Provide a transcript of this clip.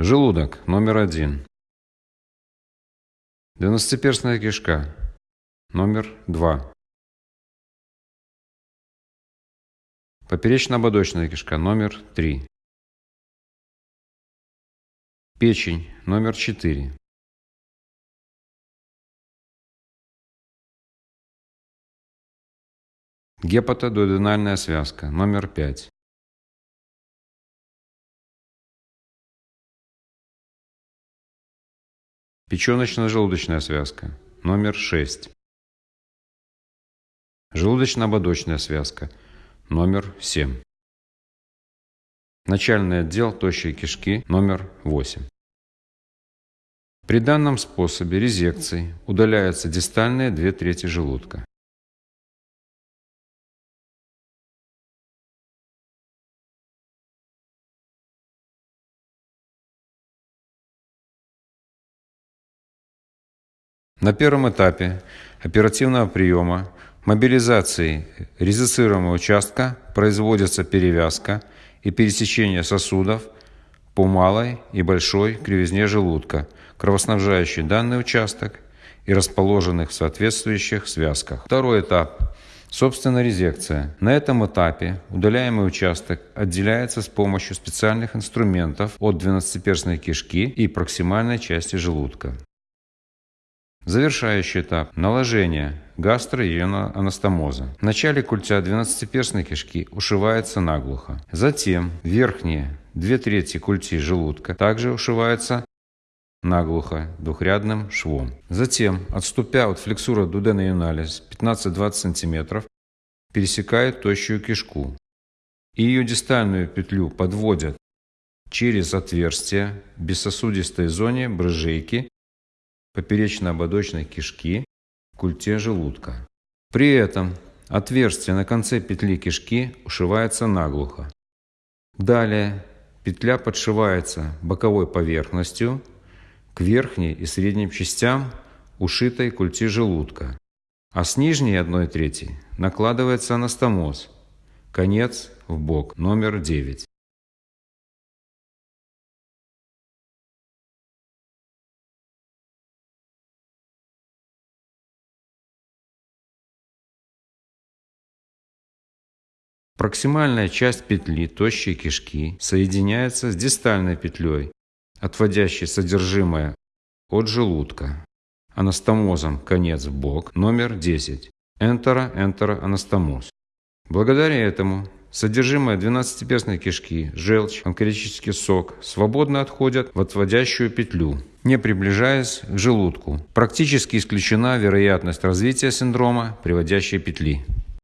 Желудок номер один. Двенадцатиперстная кишка номер два. Поперечно-ободочная кишка номер три. Печень номер четыре. Гепатодуоденальная связка номер пять. Печеночно-желудочная связка номер шесть. Желудочно-ободочная связка номер семь. Начальный отдел тощей кишки номер восемь. При данном способе резекции удаляются дистальные две трети желудка. На первом этапе оперативного приема мобилизации резицируемого участка производится перевязка и пересечение сосудов по малой и большой кривизне желудка, кровоснабжающей данный участок и расположенных в соответствующих связках. Второй этап Собственно, резекция. На этом этапе удаляемый участок отделяется с помощью специальных инструментов от двенадцатиперстной кишки и проксимальной части желудка. Завершающий этап – наложение гастроионоанастомоза. В начале культя двенадцатиперстной кишки ушивается наглухо. Затем верхние две трети культи желудка также ушиваются наглухо двухрядным швом. Затем, отступя от флексура дудена юналис 15-20 см, пересекает тощую кишку и ее дистальную петлю подводят через отверстие в бессосудистой зоне брыжейки поперечно-ободочной кишки, культе желудка. При этом отверстие на конце петли кишки ушивается наглухо. Далее петля подшивается боковой поверхностью к верхней и средним частям ушитой культи желудка, а с нижней одной трети накладывается анастомоз, конец в бок номер 9. Проксимальная часть петли тощей кишки соединяется с дистальной петлей, отводящей содержимое от желудка. Анастомозом конец в бок номер 10. Энтеро-энтероанастомоз. Благодаря этому содержимое двенадцатиперстной кишки, желчь, онколитический сок свободно отходят в отводящую петлю, не приближаясь к желудку. Практически исключена вероятность развития синдрома приводящей петли.